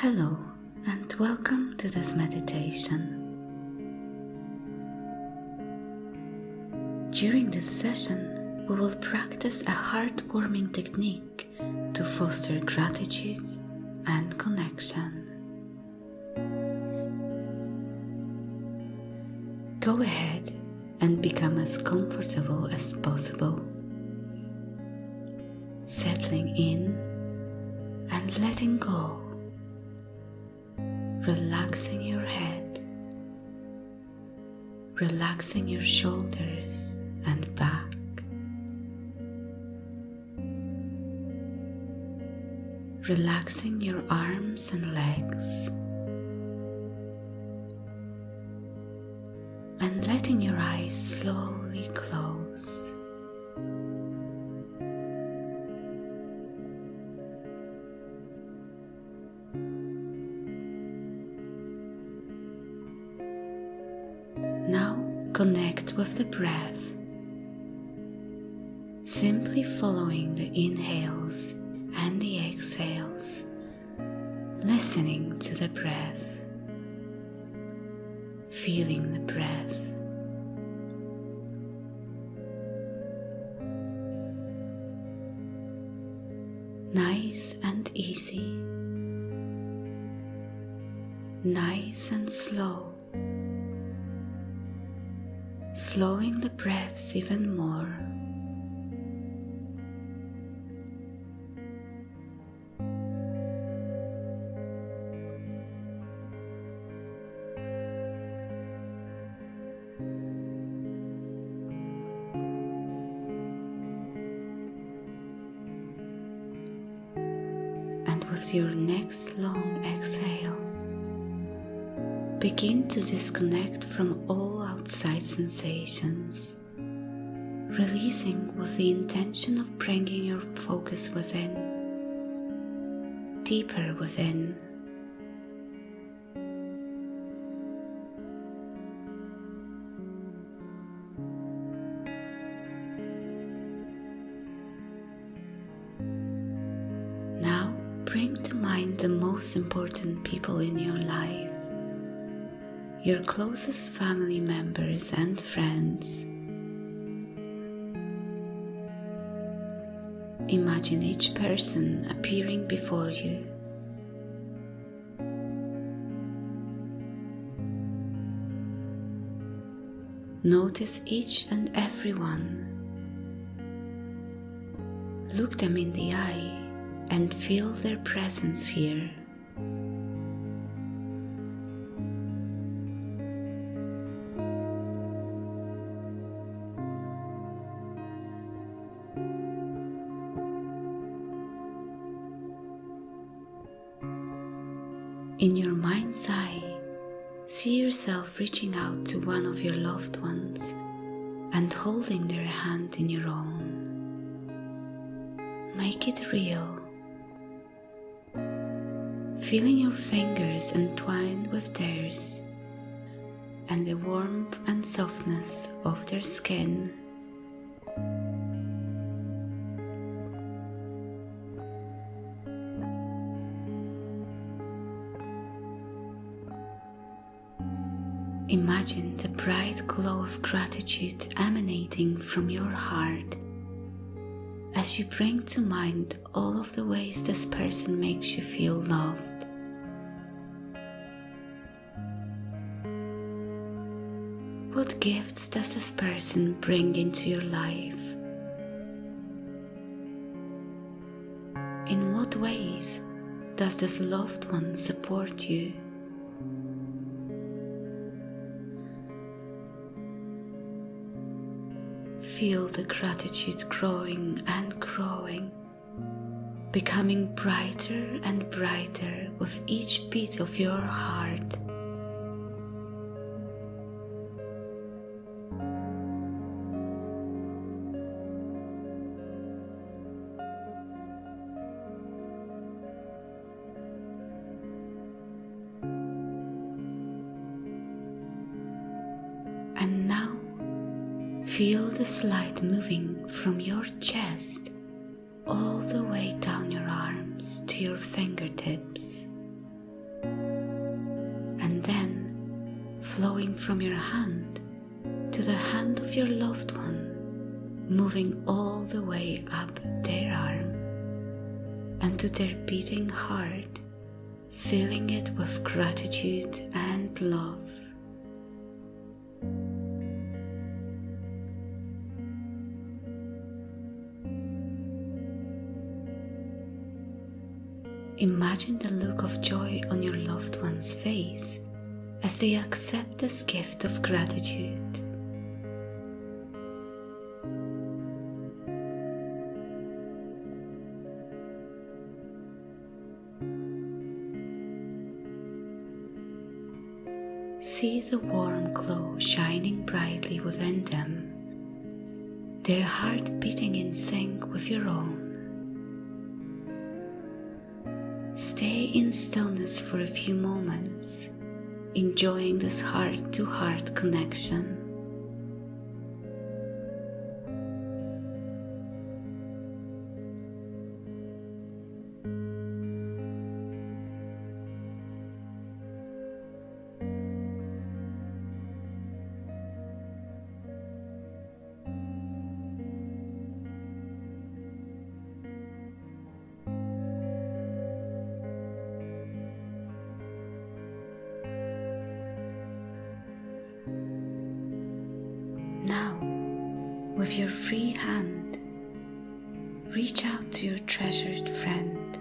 Hello, and welcome to this meditation. During this session, we will practice a heartwarming technique to foster gratitude and connection. Go ahead and become as comfortable as possible, settling in and letting go relaxing your head, relaxing your shoulders and back. Relaxing your arms and legs, and letting your eyes slowly close. With the breath, simply following the inhales and the exhales, listening to the breath, feeling the breath. Nice and easy, nice and slow slowing the breaths even more. And with your next long exhale, begin to disconnect from all outside sensations, releasing with the intention of bringing your focus within, deeper within. Now bring to mind the most important people in your life your closest family members and friends. Imagine each person appearing before you. Notice each and every one. Look them in the eye and feel their presence here. In your mind's eye, see yourself reaching out to one of your loved ones and holding their hand in your own. Make it real. Feeling your fingers entwined with theirs and the warmth and softness of their skin. Imagine the bright glow of gratitude emanating from your heart as you bring to mind all of the ways this person makes you feel loved. What gifts does this person bring into your life? In what ways does this loved one support you? Feel the gratitude growing and growing, becoming brighter and brighter with each beat of your heart. Feel the slide moving from your chest all the way down your arms to your fingertips and then flowing from your hand to the hand of your loved one, moving all the way up their arm and to their beating heart, filling it with gratitude and love. Imagine the look of joy on your loved one's face as they accept this gift of gratitude. See the warm glow shining brightly within them, their heart beating in sync with your own. Stay in stillness for a few moments, enjoying this heart to heart connection. Reach out to your treasured friend.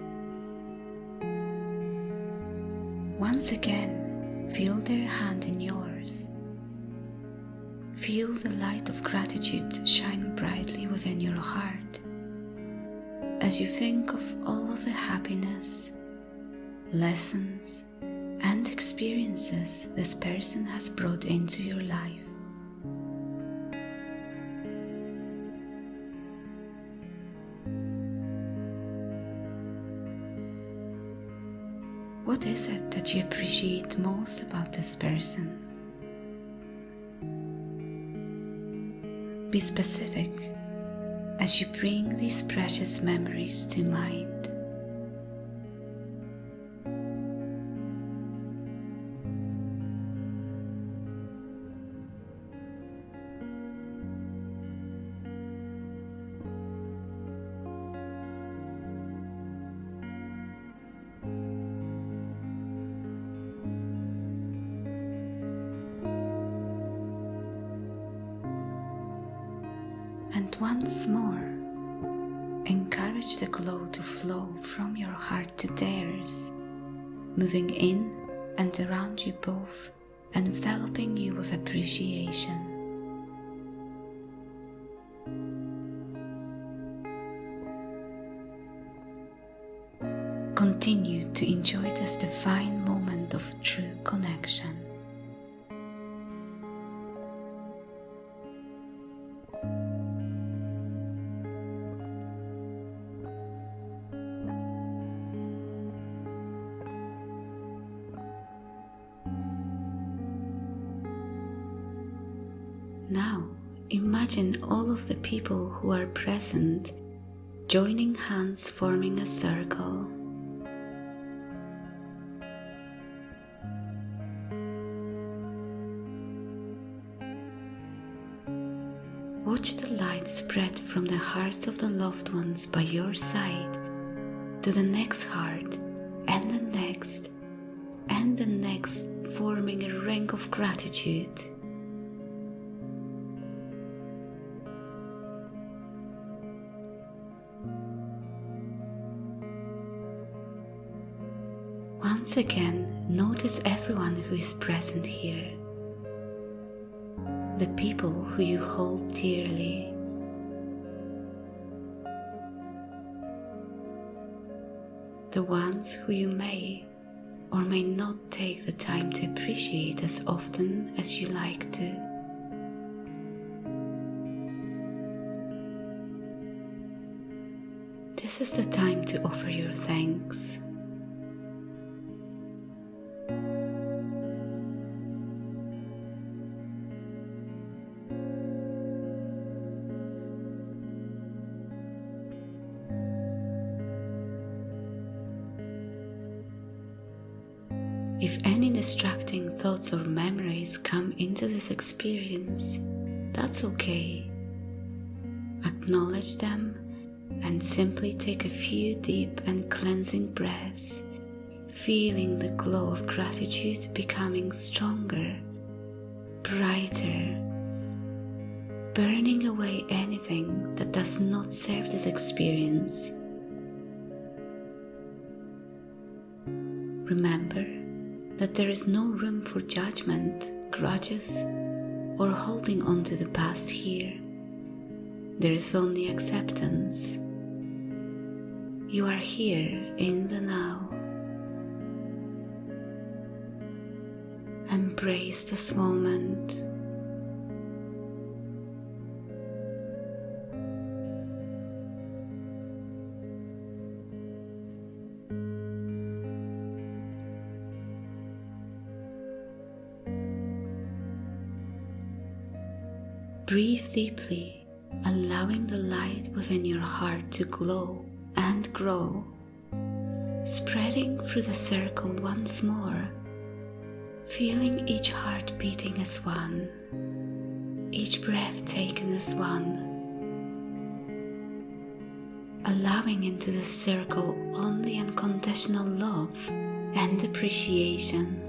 Once again, feel their hand in yours. Feel the light of gratitude shine brightly within your heart as you think of all of the happiness, lessons, and experiences this person has brought into your life. What is it that you appreciate most about this person? Be specific as you bring these precious memories to mind. Once more, encourage the glow to flow from your heart to theirs, moving in and around you both, enveloping you with appreciation. Continue to enjoy this divine moment of true connection. Now, imagine all of the people who are present joining hands forming a circle. Watch the light spread from the hearts of the loved ones by your side to the next heart and the next and the next, forming a ring of gratitude. Once again, notice everyone who is present here. The people who you hold dearly. The ones who you may or may not take the time to appreciate as often as you like to. This is the time to offer your thanks. If any distracting thoughts or memories come into this experience, that's okay. Acknowledge them and simply take a few deep and cleansing breaths, feeling the glow of gratitude becoming stronger, brighter, burning away anything that does not serve this experience. Remember that there is no room for judgment, grudges, or holding on to the past here. There is only acceptance. You are here in the now. Embrace this moment. Allowing the light within your heart to glow and grow, spreading through the circle once more, feeling each heart beating as one, each breath taken as one, allowing into the circle only unconditional love and appreciation.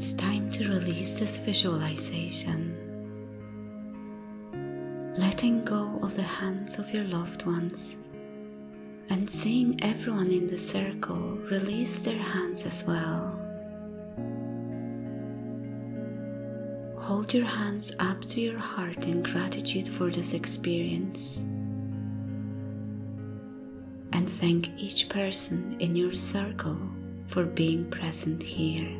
It's time to release this visualization. Letting go of the hands of your loved ones and seeing everyone in the circle release their hands as well. Hold your hands up to your heart in gratitude for this experience. And thank each person in your circle for being present here.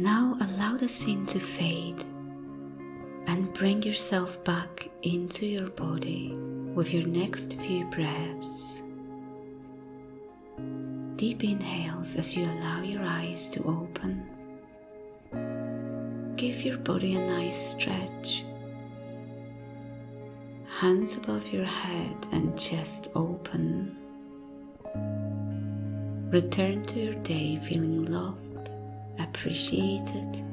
Now allow the scene to fade and bring yourself back into your body with your next few breaths. Deep inhales as you allow your eyes to open. Give your body a nice stretch. Hands above your head and chest open. Return to your day feeling loved appreciated,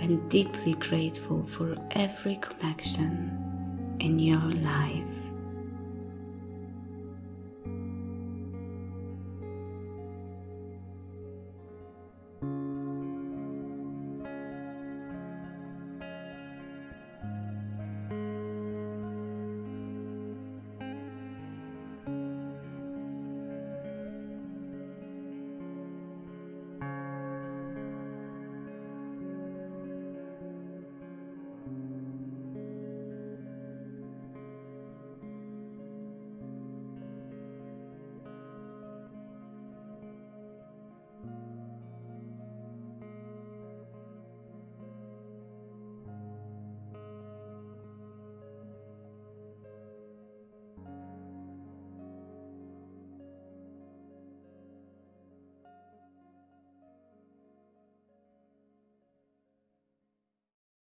and deeply grateful for every connection in your life.